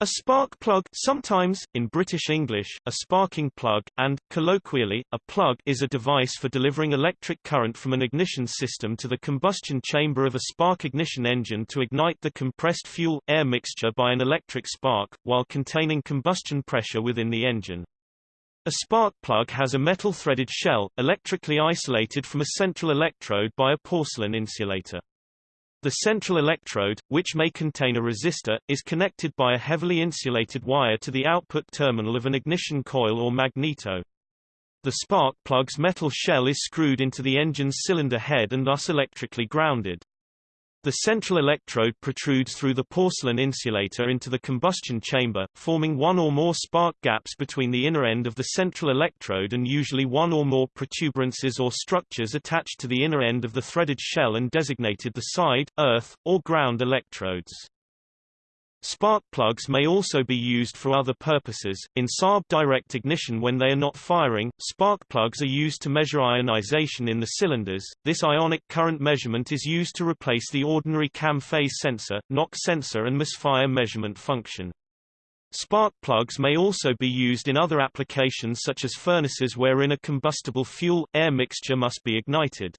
A spark plug sometimes, in British English, a sparking plug, and, colloquially, a plug is a device for delivering electric current from an ignition system to the combustion chamber of a spark ignition engine to ignite the compressed fuel-air mixture by an electric spark, while containing combustion pressure within the engine. A spark plug has a metal-threaded shell, electrically isolated from a central electrode by a porcelain insulator. The central electrode, which may contain a resistor, is connected by a heavily insulated wire to the output terminal of an ignition coil or magneto. The spark plug's metal shell is screwed into the engine's cylinder head and thus electrically grounded. The central electrode protrudes through the porcelain insulator into the combustion chamber, forming one or more spark gaps between the inner end of the central electrode and usually one or more protuberances or structures attached to the inner end of the threaded shell and designated the side, earth, or ground electrodes. Spark plugs may also be used for other purposes. In Saab direct ignition when they are not firing, spark plugs are used to measure ionization in the cylinders. This ionic current measurement is used to replace the ordinary cam phase sensor, knock sensor and misfire measurement function. Spark plugs may also be used in other applications such as furnaces wherein a combustible fuel-air mixture must be ignited.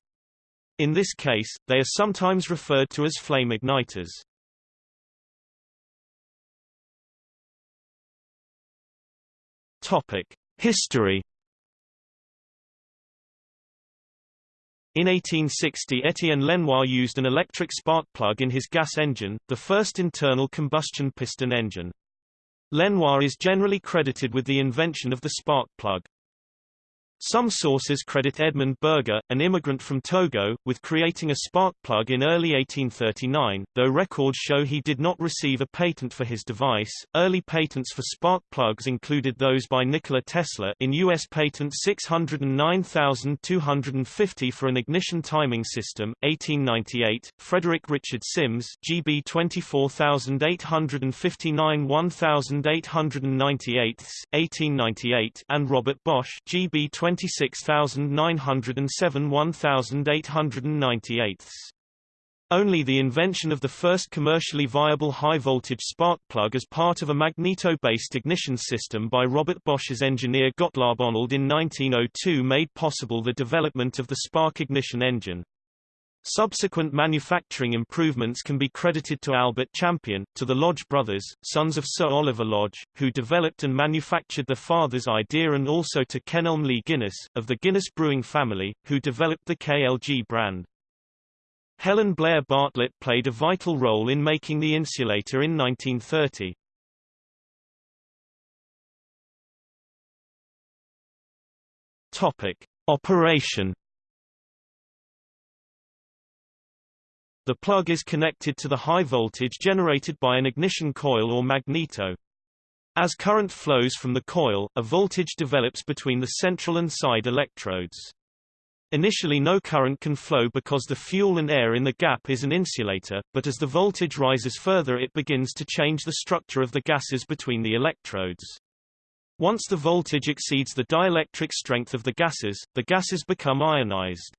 In this case, they are sometimes referred to as flame igniters. Topic: History. In 1860 Etienne Lenoir used an electric spark plug in his gas engine, the first internal combustion piston engine. Lenoir is generally credited with the invention of the spark plug. Some sources credit Edmund Berger, an immigrant from Togo, with creating a spark plug in early 1839, though records show he did not receive a patent for his device. Early patents for spark plugs included those by Nikola Tesla in US patent 609250 for an ignition timing system, 1898, Frederick Richard Simms, GB 24859 1898, 1898, and Robert Bosch, GB 20 26907 1898. Only the invention of the first commercially viable high-voltage spark plug as part of a magneto-based ignition system by Robert Bosch's engineer Gottlob Honold in 1902 made possible the development of the spark ignition engine. Subsequent manufacturing improvements can be credited to Albert Champion, to the Lodge brothers, sons of Sir Oliver Lodge, who developed and manufactured their father's idea and also to Kenelm Lee Guinness, of the Guinness brewing family, who developed the KLG brand. Helen Blair Bartlett played a vital role in making the insulator in 1930. Topic. Operation The plug is connected to the high voltage generated by an ignition coil or magneto. As current flows from the coil, a voltage develops between the central and side electrodes. Initially no current can flow because the fuel and air in the gap is an insulator, but as the voltage rises further it begins to change the structure of the gases between the electrodes. Once the voltage exceeds the dielectric strength of the gases, the gases become ionized.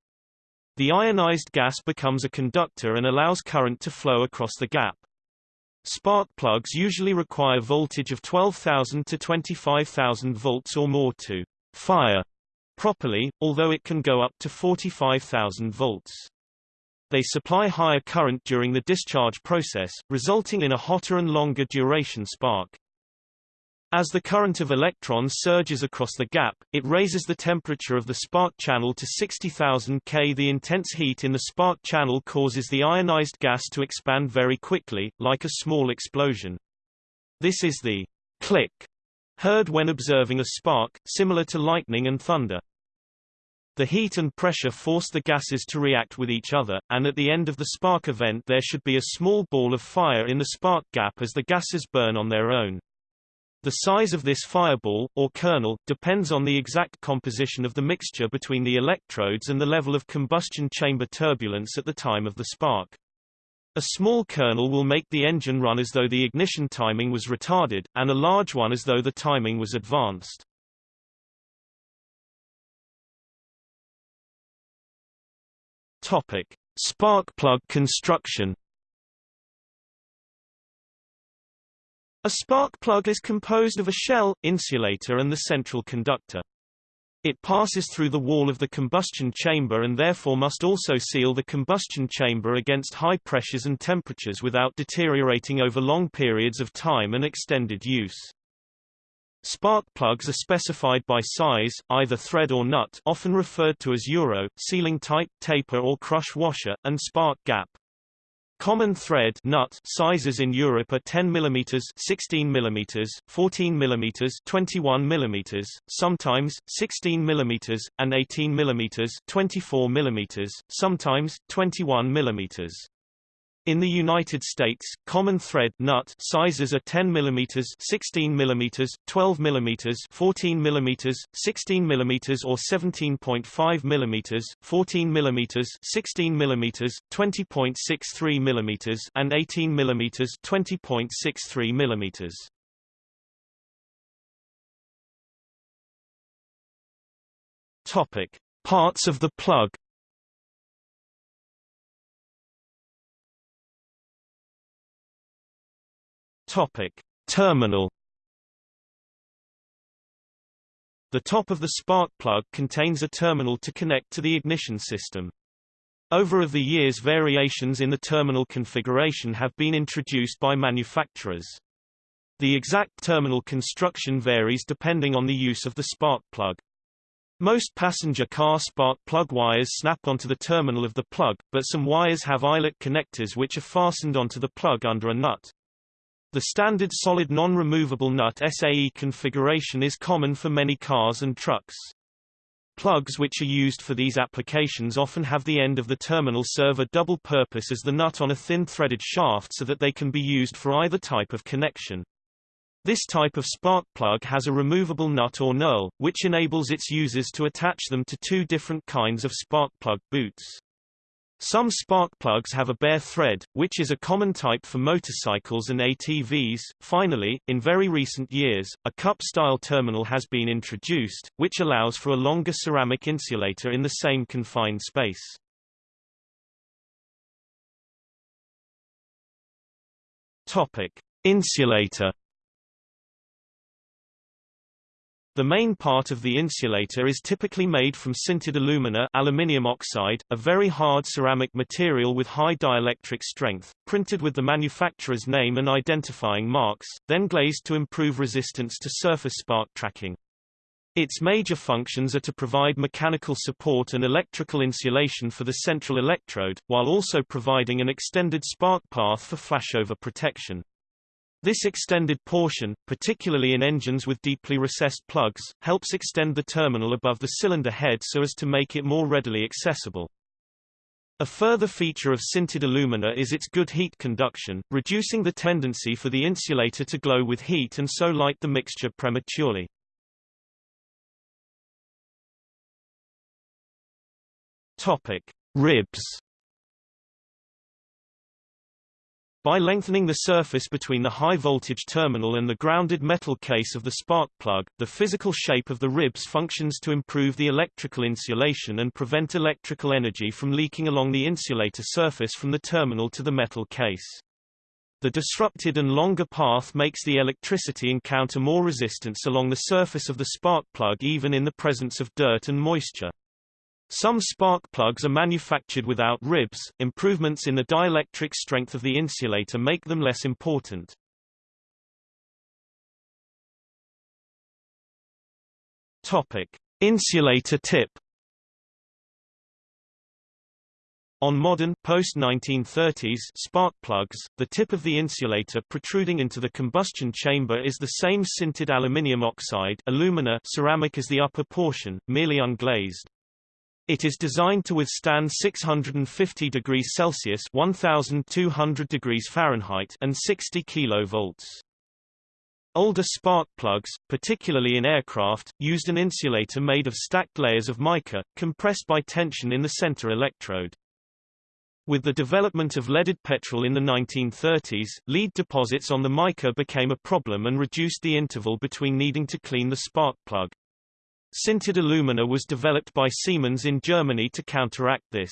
The ionized gas becomes a conductor and allows current to flow across the gap. Spark plugs usually require voltage of 12,000 to 25,000 volts or more to fire properly, although it can go up to 45,000 volts. They supply higher current during the discharge process, resulting in a hotter and longer duration spark. As the current of electrons surges across the gap, it raises the temperature of the spark channel to 60,000 K. The intense heat in the spark channel causes the ionized gas to expand very quickly, like a small explosion. This is the click heard when observing a spark, similar to lightning and thunder. The heat and pressure force the gases to react with each other, and at the end of the spark event there should be a small ball of fire in the spark gap as the gases burn on their own. The size of this fireball, or kernel, depends on the exact composition of the mixture between the electrodes and the level of combustion chamber turbulence at the time of the spark. A small kernel will make the engine run as though the ignition timing was retarded, and a large one as though the timing was advanced. Topic. Spark plug construction A spark plug is composed of a shell, insulator and the central conductor. It passes through the wall of the combustion chamber and therefore must also seal the combustion chamber against high pressures and temperatures without deteriorating over long periods of time and extended use. Spark plugs are specified by size, either thread or nut often referred to as euro, sealing type, taper or crush washer, and spark gap. Common thread nut sizes in Europe are 10 mm 16 mm, 14 mm 21 mm, sometimes 16 mm, and 18 mm 24 mm, sometimes 21 mm. In the United States, common thread nut sizes are 10 mm, 16 mm, 12 mm, 14 mm, 16 mm or 17.5 mm, 14 mm, 16 mm, 20.63 mm and 18 mm, 20.63 mm. Topic: Parts of the plug Topic: Terminal The top of the spark plug contains a terminal to connect to the ignition system. Over of the years variations in the terminal configuration have been introduced by manufacturers. The exact terminal construction varies depending on the use of the spark plug. Most passenger car spark plug wires snap onto the terminal of the plug, but some wires have eyelet connectors which are fastened onto the plug under a nut. The standard solid non-removable nut SAE configuration is common for many cars and trucks. Plugs which are used for these applications often have the end of the terminal serve a double purpose as the nut on a thin threaded shaft so that they can be used for either type of connection. This type of spark plug has a removable nut or knurl, which enables its users to attach them to two different kinds of spark plug boots. Some spark plugs have a bare thread, which is a common type for motorcycles and ATVs. Finally, in very recent years, a cup-style terminal has been introduced, which allows for a longer ceramic insulator in the same confined space. Topic: Insulator The main part of the insulator is typically made from sintered alumina aluminium oxide, a very hard ceramic material with high dielectric strength, printed with the manufacturer's name and identifying marks, then glazed to improve resistance to surface spark tracking. Its major functions are to provide mechanical support and electrical insulation for the central electrode, while also providing an extended spark path for flashover protection. This extended portion, particularly in engines with deeply recessed plugs, helps extend the terminal above the cylinder head so as to make it more readily accessible. A further feature of sintered alumina is its good heat conduction, reducing the tendency for the insulator to glow with heat and so light the mixture prematurely. Topic: Ribs By lengthening the surface between the high-voltage terminal and the grounded metal case of the spark plug, the physical shape of the ribs functions to improve the electrical insulation and prevent electrical energy from leaking along the insulator surface from the terminal to the metal case. The disrupted and longer path makes the electricity encounter more resistance along the surface of the spark plug even in the presence of dirt and moisture. Some spark plugs are manufactured without ribs. Improvements in the dielectric strength of the insulator make them less important. Topic: Insulator tip. On modern, post-1930s spark plugs, the tip of the insulator protruding into the combustion chamber is the same sintered aluminium oxide alumina ceramic as the upper portion, merely unglazed. It is designed to withstand 650 degrees Celsius 1200 degrees Fahrenheit and 60 kV. Older spark plugs, particularly in aircraft, used an insulator made of stacked layers of mica, compressed by tension in the center electrode. With the development of leaded petrol in the 1930s, lead deposits on the mica became a problem and reduced the interval between needing to clean the spark plug. Sintered alumina was developed by Siemens in Germany to counteract this.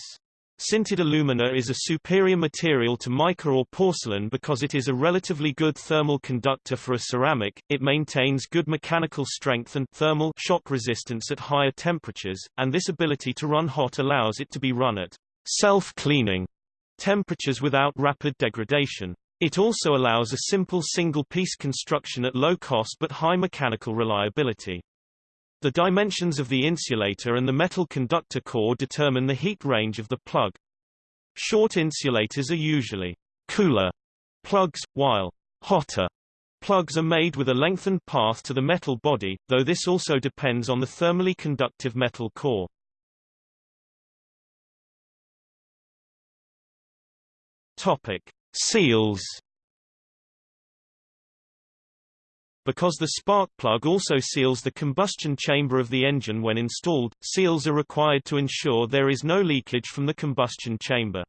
Sintered alumina is a superior material to mica or porcelain because it is a relatively good thermal conductor for a ceramic, it maintains good mechanical strength and thermal shock resistance at higher temperatures, and this ability to run hot allows it to be run at self-cleaning temperatures without rapid degradation. It also allows a simple single-piece construction at low cost but high mechanical reliability. The dimensions of the insulator and the metal conductor core determine the heat range of the plug. Short insulators are usually cooler plugs, while hotter plugs are made with a lengthened path to the metal body, though this also depends on the thermally conductive metal core. Topic: Seals Because the spark plug also seals the combustion chamber of the engine when installed, seals are required to ensure there is no leakage from the combustion chamber.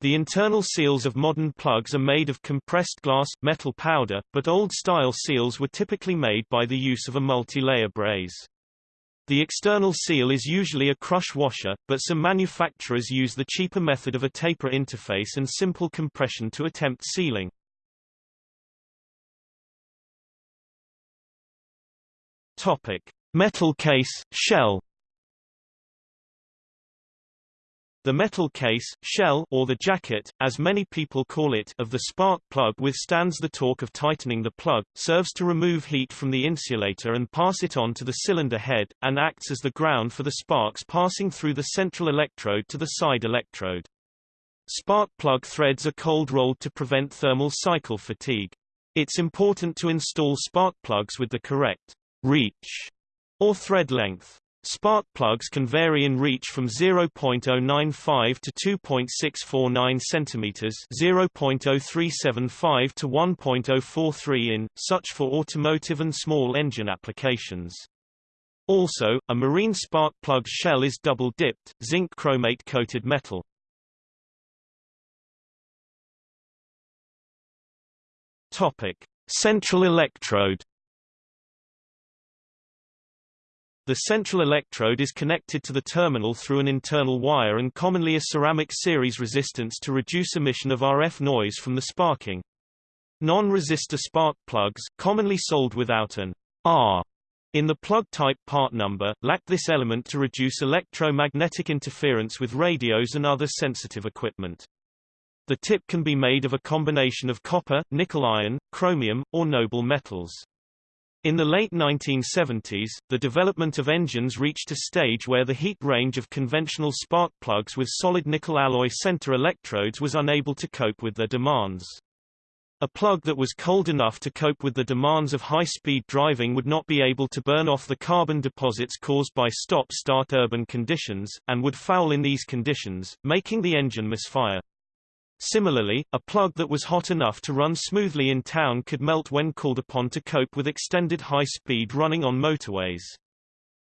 The internal seals of modern plugs are made of compressed glass, metal powder, but old-style seals were typically made by the use of a multi-layer braze. The external seal is usually a crush washer, but some manufacturers use the cheaper method of a taper interface and simple compression to attempt sealing. Topic: Metal case, shell. The metal case, shell or the jacket, as many people call it, of the spark plug withstands the torque of tightening the plug, serves to remove heat from the insulator and pass it on to the cylinder head, and acts as the ground for the sparks passing through the central electrode to the side electrode. Spark plug threads are cold rolled to prevent thermal cycle fatigue. It's important to install spark plugs with the correct reach, or thread length. Spark plugs can vary in reach from 0.095 to 2.649 cm 0.0375 to 1.043 in, such for automotive and small engine applications. Also, a marine spark plug shell is double-dipped, zinc chromate-coated metal. Central electrode The central electrode is connected to the terminal through an internal wire and commonly a ceramic series resistance to reduce emission of RF noise from the sparking. Non-resistor spark plugs, commonly sold without an R in the plug type part number, lack this element to reduce electromagnetic interference with radios and other sensitive equipment. The tip can be made of a combination of copper, nickel iron, chromium, or noble metals. In the late 1970s, the development of engines reached a stage where the heat range of conventional spark plugs with solid nickel alloy center electrodes was unable to cope with their demands. A plug that was cold enough to cope with the demands of high-speed driving would not be able to burn off the carbon deposits caused by stop-start urban conditions, and would foul in these conditions, making the engine misfire. Similarly, a plug that was hot enough to run smoothly in town could melt when called upon to cope with extended high speed running on motorways.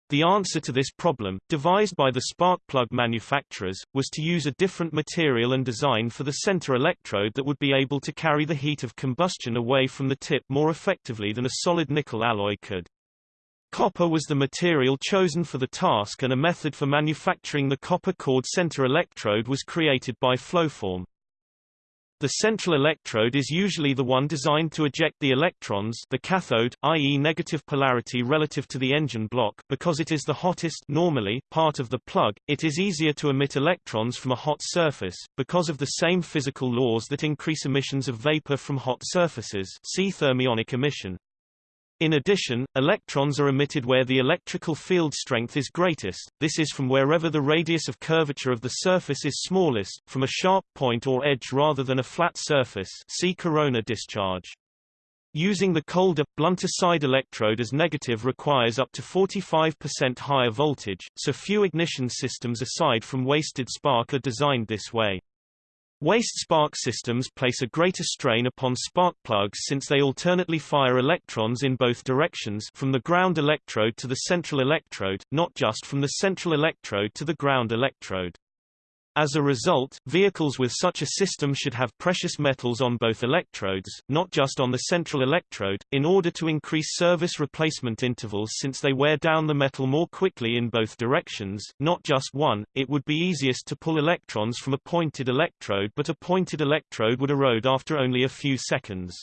The answer to this problem, devised by the spark plug manufacturers, was to use a different material and design for the center electrode that would be able to carry the heat of combustion away from the tip more effectively than a solid nickel alloy could. Copper was the material chosen for the task and a method for manufacturing the copper cord center electrode was created by Floform. The central electrode is usually the one designed to eject the electrons the cathode, i.e. negative polarity relative to the engine block because it is the hottest normally part of the plug, it is easier to emit electrons from a hot surface, because of the same physical laws that increase emissions of vapor from hot surfaces see thermionic emission. In addition, electrons are emitted where the electrical field strength is greatest, this is from wherever the radius of curvature of the surface is smallest, from a sharp point or edge rather than a flat surface see corona discharge. Using the colder, blunter side electrode as negative requires up to 45% higher voltage, so few ignition systems aside from wasted spark are designed this way. Waste spark systems place a greater strain upon spark plugs since they alternately fire electrons in both directions from the ground electrode to the central electrode, not just from the central electrode to the ground electrode. As a result, vehicles with such a system should have precious metals on both electrodes, not just on the central electrode, in order to increase service replacement intervals since they wear down the metal more quickly in both directions, not just one. It would be easiest to pull electrons from a pointed electrode but a pointed electrode would erode after only a few seconds.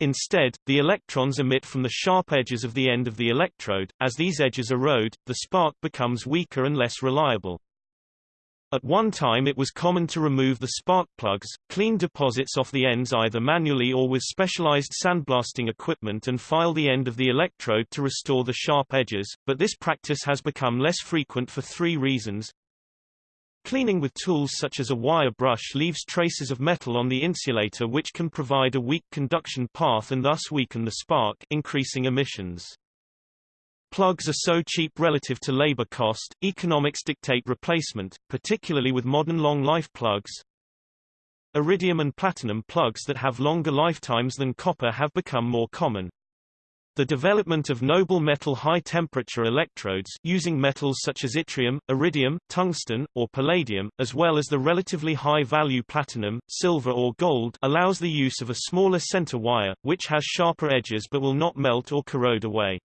Instead, the electrons emit from the sharp edges of the end of the electrode. As these edges erode, the spark becomes weaker and less reliable. At one time it was common to remove the spark plugs, clean deposits off the ends either manually or with specialized sandblasting equipment and file the end of the electrode to restore the sharp edges, but this practice has become less frequent for three reasons. Cleaning with tools such as a wire brush leaves traces of metal on the insulator which can provide a weak conduction path and thus weaken the spark increasing emissions. Plugs are so cheap relative to labor cost, economics dictate replacement, particularly with modern long-life plugs. Iridium and platinum plugs that have longer lifetimes than copper have become more common. The development of noble metal high-temperature electrodes using metals such as yttrium, iridium, tungsten, or palladium, as well as the relatively high-value platinum, silver or gold allows the use of a smaller center wire, which has sharper edges but will not melt or corrode away.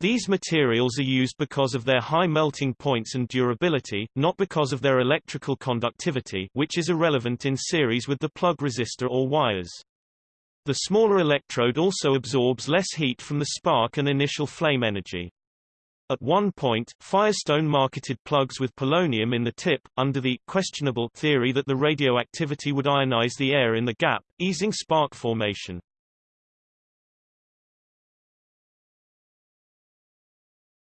These materials are used because of their high melting points and durability, not because of their electrical conductivity which is irrelevant in series with the plug resistor or wires. The smaller electrode also absorbs less heat from the spark and initial flame energy. At one point, Firestone marketed plugs with polonium in the tip, under the questionable theory that the radioactivity would ionize the air in the gap, easing spark formation.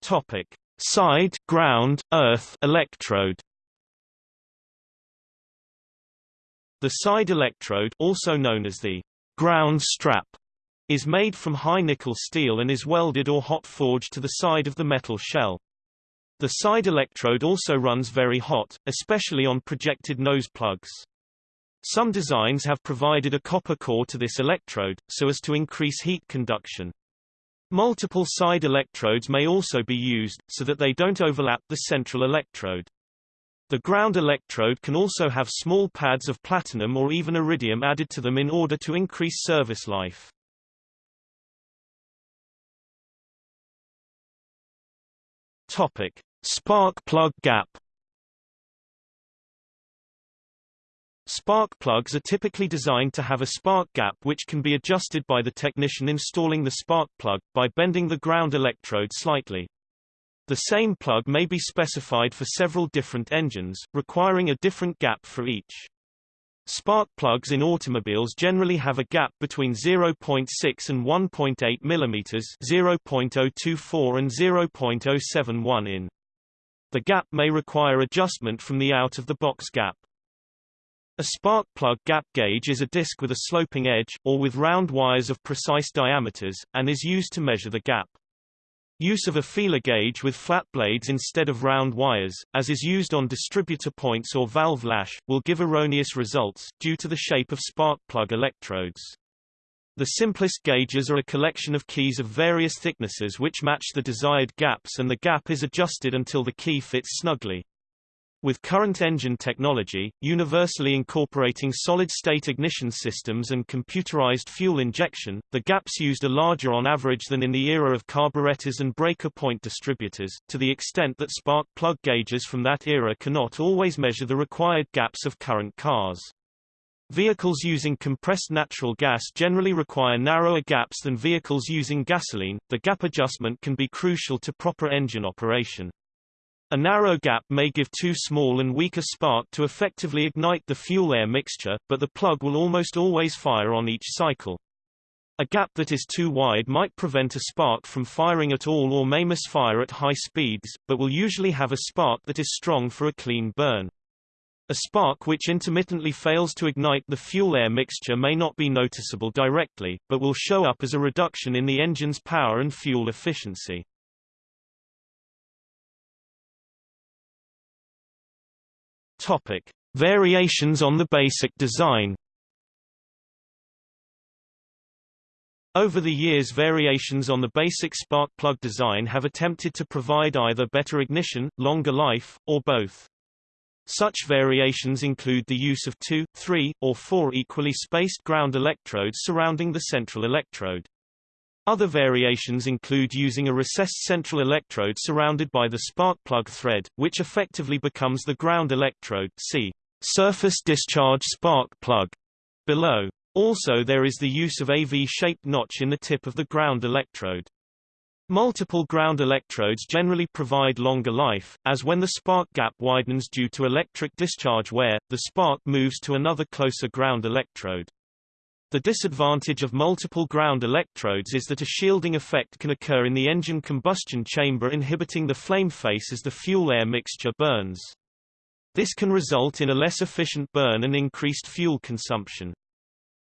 Topic: Side, ground, earth electrode. The side electrode, also known as the ground strap, is made from high nickel steel and is welded or hot forged to the side of the metal shell. The side electrode also runs very hot, especially on projected nose plugs. Some designs have provided a copper core to this electrode, so as to increase heat conduction. Multiple side electrodes may also be used, so that they don't overlap the central electrode. The ground electrode can also have small pads of platinum or even iridium added to them in order to increase service life. Topic: Spark plug gap Spark plugs are typically designed to have a spark gap which can be adjusted by the technician installing the spark plug, by bending the ground electrode slightly. The same plug may be specified for several different engines, requiring a different gap for each. Spark plugs in automobiles generally have a gap between 0.6 and 1.8 mm 0.024 and 0.071 in. The gap may require adjustment from the out-of-the-box gap. A spark plug gap gauge is a disc with a sloping edge, or with round wires of precise diameters, and is used to measure the gap. Use of a feeler gauge with flat blades instead of round wires, as is used on distributor points or valve lash, will give erroneous results, due to the shape of spark plug electrodes. The simplest gauges are a collection of keys of various thicknesses which match the desired gaps and the gap is adjusted until the key fits snugly. With current engine technology, universally incorporating solid-state ignition systems and computerized fuel injection, the gaps used are larger on average than in the era of carburetors and breaker point distributors, to the extent that spark plug gauges from that era cannot always measure the required gaps of current cars. Vehicles using compressed natural gas generally require narrower gaps than vehicles using gasoline. The gap adjustment can be crucial to proper engine operation. A narrow gap may give too small and weak a spark to effectively ignite the fuel-air mixture, but the plug will almost always fire on each cycle. A gap that is too wide might prevent a spark from firing at all or may misfire at high speeds, but will usually have a spark that is strong for a clean burn. A spark which intermittently fails to ignite the fuel-air mixture may not be noticeable directly, but will show up as a reduction in the engine's power and fuel efficiency. Topic: Variations on the basic design. Over the years variations on the basic spark plug design have attempted to provide either better ignition, longer life, or both. Such variations include the use of two, three, or four equally spaced ground electrodes surrounding the central electrode. Other variations include using a recessed central electrode surrounded by the spark plug thread, which effectively becomes the ground electrode see surface discharge spark plug below. Also there is the use of a V-shaped notch in the tip of the ground electrode. Multiple ground electrodes generally provide longer life, as when the spark gap widens due to electric discharge wear, the spark moves to another closer ground electrode. The disadvantage of multiple ground electrodes is that a shielding effect can occur in the engine combustion chamber inhibiting the flame face as the fuel-air mixture burns. This can result in a less efficient burn and increased fuel consumption.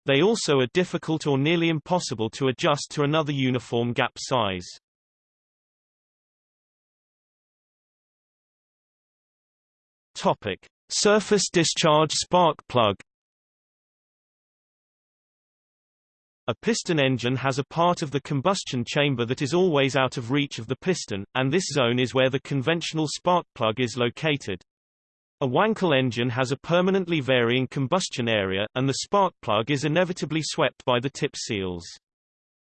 They also are difficult or nearly impossible to adjust to another uniform gap size. Topic: Surface discharge spark plug A piston engine has a part of the combustion chamber that is always out of reach of the piston, and this zone is where the conventional spark plug is located. A Wankel engine has a permanently varying combustion area, and the spark plug is inevitably swept by the tip seals.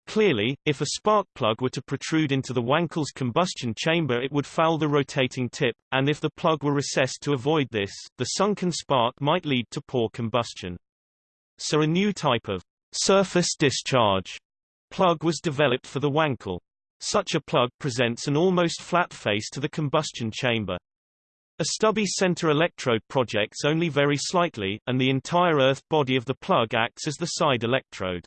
Clearly, if a spark plug were to protrude into the Wankel's combustion chamber it would foul the rotating tip, and if the plug were recessed to avoid this, the sunken spark might lead to poor combustion. So a new type of surface discharge plug was developed for the Wankel. Such a plug presents an almost flat face to the combustion chamber. A stubby center electrode projects only very slightly, and the entire earth body of the plug acts as the side electrode.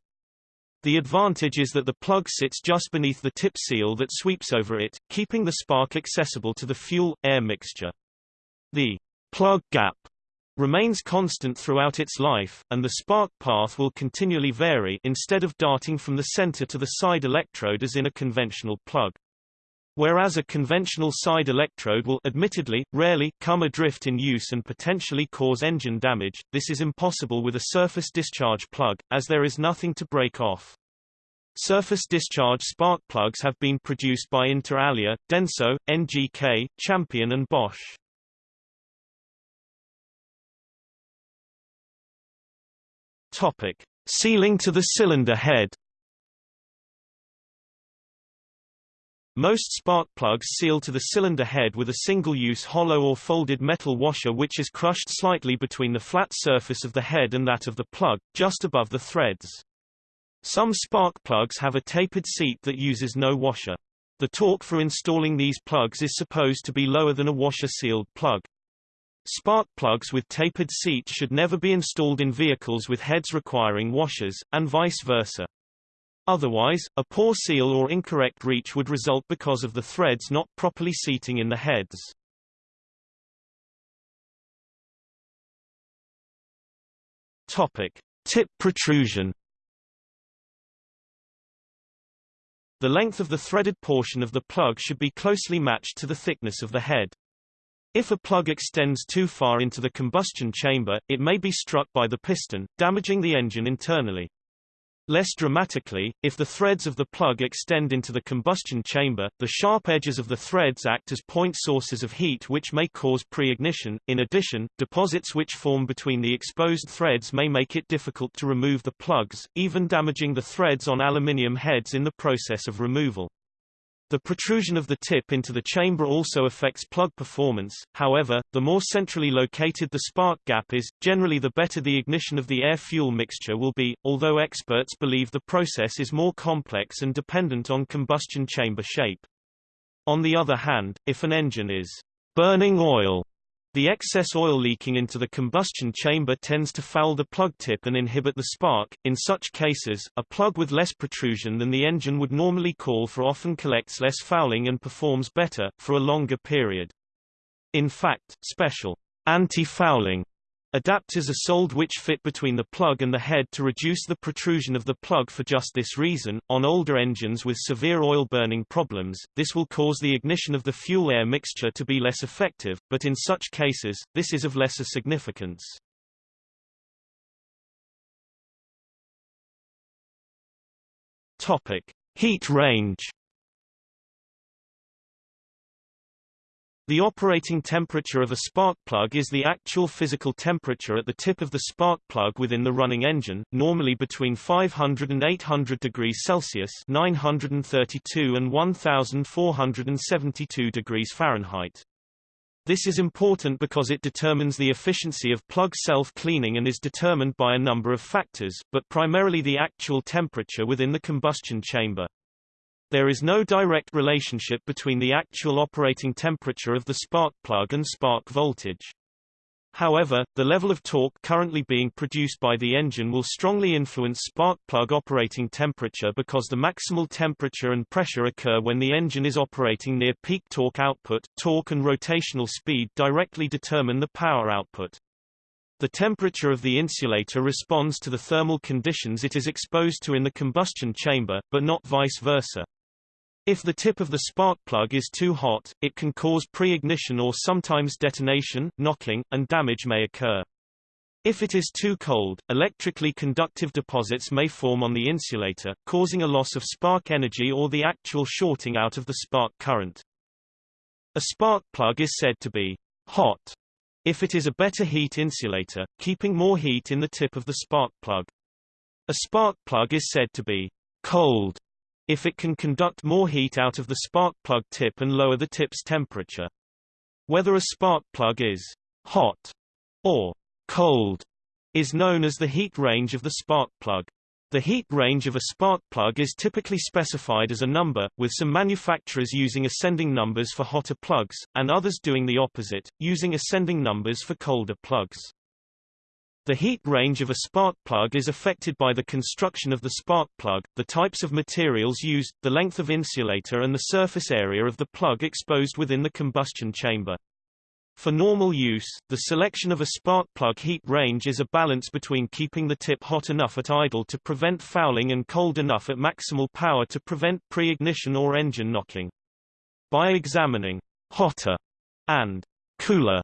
The advantage is that the plug sits just beneath the tip seal that sweeps over it, keeping the spark accessible to the fuel-air mixture. The plug gap remains constant throughout its life, and the spark path will continually vary instead of darting from the center to the side electrode as in a conventional plug. Whereas a conventional side electrode will admittedly, rarely, come adrift in use and potentially cause engine damage, this is impossible with a surface discharge plug, as there is nothing to break off. Surface discharge spark plugs have been produced by Inter Alia, Denso, NGK, Champion and Bosch. Topic: Sealing to the cylinder head. Most spark plugs seal to the cylinder head with a single-use hollow or folded metal washer which is crushed slightly between the flat surface of the head and that of the plug, just above the threads. Some spark plugs have a tapered seat that uses no washer. The torque for installing these plugs is supposed to be lower than a washer-sealed plug. Spark plugs with tapered seats should never be installed in vehicles with heads requiring washers, and vice versa. Otherwise, a poor seal or incorrect reach would result because of the threads not properly seating in the heads. Topic: Tip protrusion. The length of the threaded portion of the plug should be closely matched to the thickness of the head. If a plug extends too far into the combustion chamber, it may be struck by the piston, damaging the engine internally. Less dramatically, if the threads of the plug extend into the combustion chamber, the sharp edges of the threads act as point sources of heat which may cause pre-ignition. In addition, deposits which form between the exposed threads may make it difficult to remove the plugs, even damaging the threads on aluminium heads in the process of removal. The protrusion of the tip into the chamber also affects plug performance, however, the more centrally located the spark gap is, generally the better the ignition of the air-fuel mixture will be, although experts believe the process is more complex and dependent on combustion chamber shape. On the other hand, if an engine is burning oil the excess oil leaking into the combustion chamber tends to foul the plug tip and inhibit the spark. In such cases, a plug with less protrusion than the engine would normally call for often collects less fouling and performs better, for a longer period. In fact, special anti-fouling Adapters are sold which fit between the plug and the head to reduce the protrusion of the plug for just this reason. On older engines with severe oil burning problems, this will cause the ignition of the fuel-air mixture to be less effective, but in such cases, this is of lesser significance. Topic: Heat range The operating temperature of a spark plug is the actual physical temperature at the tip of the spark plug within the running engine, normally between 500 and 800 degrees Celsius 932 and 1472 degrees Fahrenheit. This is important because it determines the efficiency of plug self-cleaning and is determined by a number of factors, but primarily the actual temperature within the combustion chamber. There is no direct relationship between the actual operating temperature of the spark plug and spark voltage. However, the level of torque currently being produced by the engine will strongly influence spark plug operating temperature because the maximal temperature and pressure occur when the engine is operating near peak torque output. Torque and rotational speed directly determine the power output. The temperature of the insulator responds to the thermal conditions it is exposed to in the combustion chamber, but not vice versa. If the tip of the spark plug is too hot, it can cause pre-ignition or sometimes detonation, knocking, and damage may occur. If it is too cold, electrically conductive deposits may form on the insulator, causing a loss of spark energy or the actual shorting out of the spark current. A spark plug is said to be hot if it is a better heat insulator, keeping more heat in the tip of the spark plug. A spark plug is said to be cold if it can conduct more heat out of the spark plug tip and lower the tip's temperature. Whether a spark plug is hot or cold is known as the heat range of the spark plug. The heat range of a spark plug is typically specified as a number, with some manufacturers using ascending numbers for hotter plugs, and others doing the opposite, using ascending numbers for colder plugs. The heat range of a spark plug is affected by the construction of the spark plug, the types of materials used, the length of insulator and the surface area of the plug exposed within the combustion chamber. For normal use, the selection of a spark plug heat range is a balance between keeping the tip hot enough at idle to prevent fouling and cold enough at maximal power to prevent pre-ignition or engine knocking. By examining hotter and cooler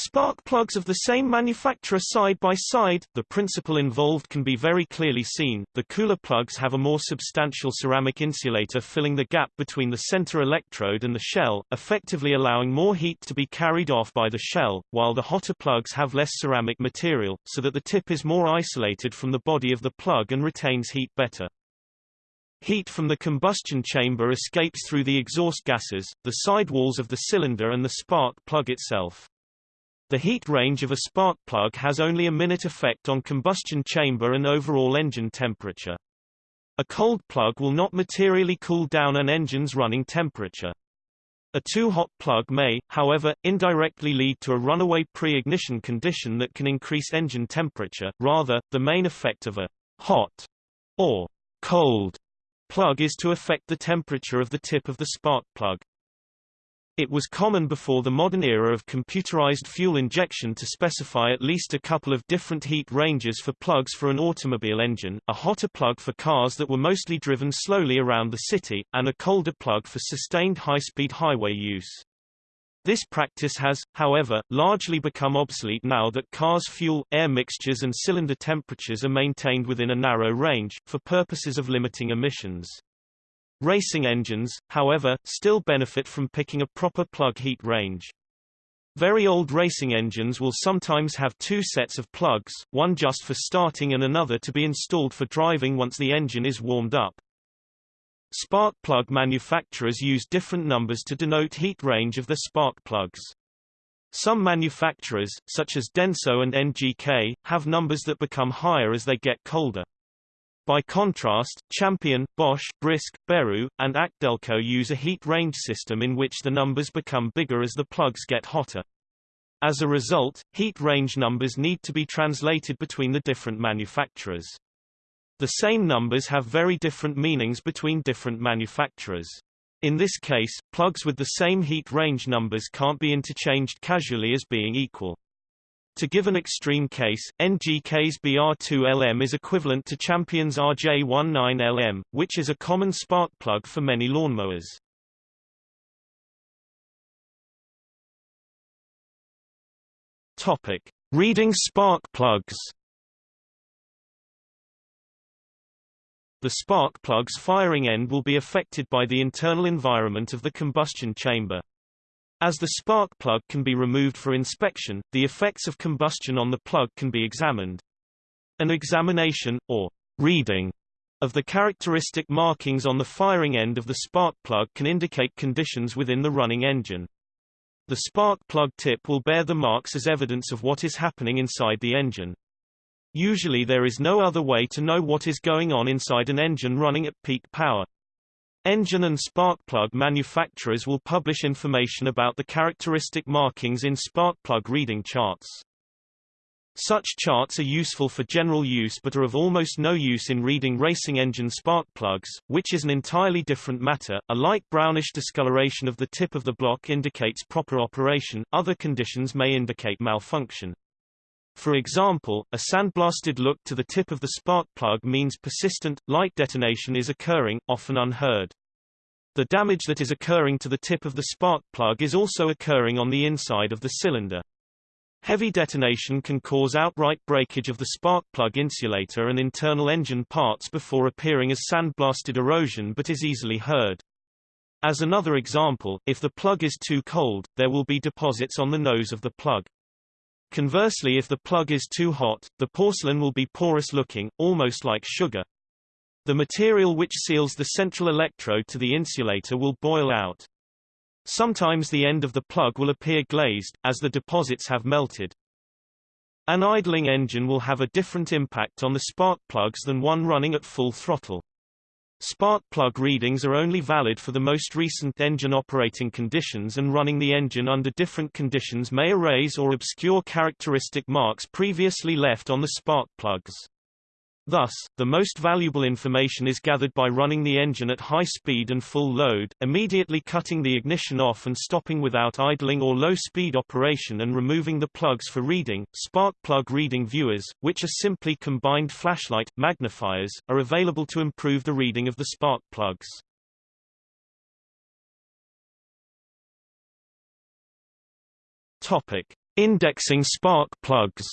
Spark plugs of the same manufacturer side by side, the principle involved can be very clearly seen. The cooler plugs have a more substantial ceramic insulator filling the gap between the center electrode and the shell, effectively allowing more heat to be carried off by the shell, while the hotter plugs have less ceramic material, so that the tip is more isolated from the body of the plug and retains heat better. Heat from the combustion chamber escapes through the exhaust gases, the sidewalls of the cylinder and the spark plug itself. The heat range of a spark plug has only a minute effect on combustion chamber and overall engine temperature. A cold plug will not materially cool down an engine's running temperature. A too hot plug may, however, indirectly lead to a runaway pre-ignition condition that can increase engine temperature. Rather, the main effect of a hot or cold plug is to affect the temperature of the tip of the spark plug. It was common before the modern era of computerized fuel injection to specify at least a couple of different heat ranges for plugs for an automobile engine, a hotter plug for cars that were mostly driven slowly around the city, and a colder plug for sustained high-speed highway use. This practice has, however, largely become obsolete now that cars' fuel, air mixtures and cylinder temperatures are maintained within a narrow range, for purposes of limiting emissions. Racing engines, however, still benefit from picking a proper plug heat range. Very old racing engines will sometimes have two sets of plugs, one just for starting and another to be installed for driving once the engine is warmed up. Spark plug manufacturers use different numbers to denote heat range of their spark plugs. Some manufacturers, such as Denso and NGK, have numbers that become higher as they get colder. By contrast, Champion, Bosch, Brisk, Beru, and Acdelco use a heat range system in which the numbers become bigger as the plugs get hotter. As a result, heat range numbers need to be translated between the different manufacturers. The same numbers have very different meanings between different manufacturers. In this case, plugs with the same heat range numbers can't be interchanged casually as being equal. To give an extreme case, NGK's BR2LM is equivalent to Champion's RJ19LM, which is a common spark plug for many lawnmowers. Topic: Reading spark plugs. The spark plug's firing end will be affected by the internal environment of the combustion chamber. As the spark plug can be removed for inspection, the effects of combustion on the plug can be examined. An examination, or reading, of the characteristic markings on the firing end of the spark plug can indicate conditions within the running engine. The spark plug tip will bear the marks as evidence of what is happening inside the engine. Usually there is no other way to know what is going on inside an engine running at peak power. Engine and spark plug manufacturers will publish information about the characteristic markings in spark plug reading charts. Such charts are useful for general use but are of almost no use in reading racing engine spark plugs, which is an entirely different matter. A light brownish discoloration of the tip of the block indicates proper operation, other conditions may indicate malfunction. For example, a sandblasted look to the tip of the spark plug means persistent, light detonation is occurring, often unheard. The damage that is occurring to the tip of the spark plug is also occurring on the inside of the cylinder. Heavy detonation can cause outright breakage of the spark plug insulator and internal engine parts before appearing as sandblasted erosion but is easily heard. As another example, if the plug is too cold, there will be deposits on the nose of the plug. Conversely if the plug is too hot, the porcelain will be porous looking, almost like sugar. The material which seals the central electrode to the insulator will boil out. Sometimes the end of the plug will appear glazed, as the deposits have melted. An idling engine will have a different impact on the spark plugs than one running at full throttle. Spark plug readings are only valid for the most recent engine operating conditions and running the engine under different conditions may erase or obscure characteristic marks previously left on the spark plugs. Thus, the most valuable information is gathered by running the engine at high speed and full load, immediately cutting the ignition off and stopping without idling or low-speed operation and removing the plugs for reading. Spark plug reading viewers, which are simply combined flashlight, magnifiers, are available to improve the reading of the spark plugs. Topic. Indexing spark plugs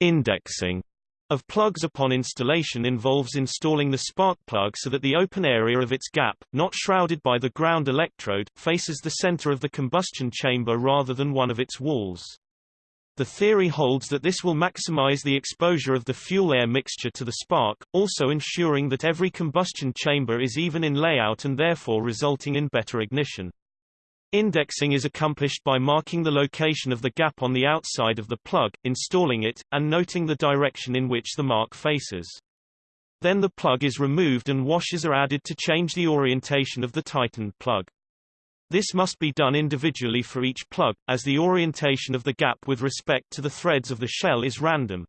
Indexing of plugs upon installation involves installing the spark plug so that the open area of its gap, not shrouded by the ground electrode, faces the center of the combustion chamber rather than one of its walls. The theory holds that this will maximize the exposure of the fuel-air mixture to the spark, also ensuring that every combustion chamber is even in layout and therefore resulting in better ignition. Indexing is accomplished by marking the location of the gap on the outside of the plug, installing it, and noting the direction in which the mark faces. Then the plug is removed and washers are added to change the orientation of the tightened plug. This must be done individually for each plug, as the orientation of the gap with respect to the threads of the shell is random.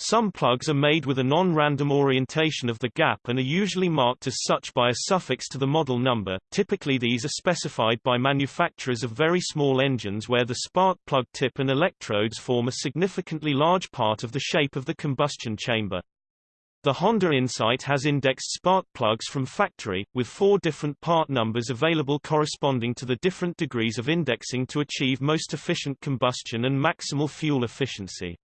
Some plugs are made with a non-random orientation of the gap and are usually marked as such by a suffix to the model number. Typically these are specified by manufacturers of very small engines where the spark plug tip and electrodes form a significantly large part of the shape of the combustion chamber. The Honda Insight has indexed spark plugs from factory, with four different part numbers available corresponding to the different degrees of indexing to achieve most efficient combustion and maximal fuel efficiency.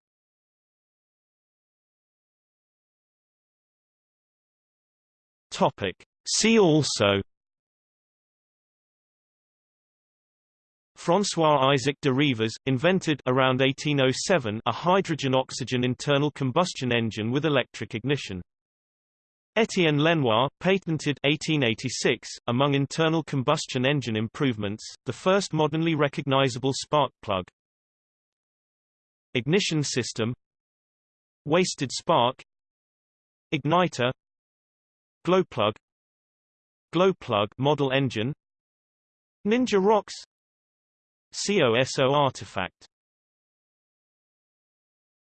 Topic. See also François Isaac de Rivaz, invented around 1807 a hydrogen-oxygen internal combustion engine with electric ignition. Etienne Lenoir, patented 1886, among internal combustion engine improvements, the first modernly recognizable spark plug. Ignition system Wasted spark Igniter Glowplug Glowplug model engine. Ninja Rocks. COSO artifact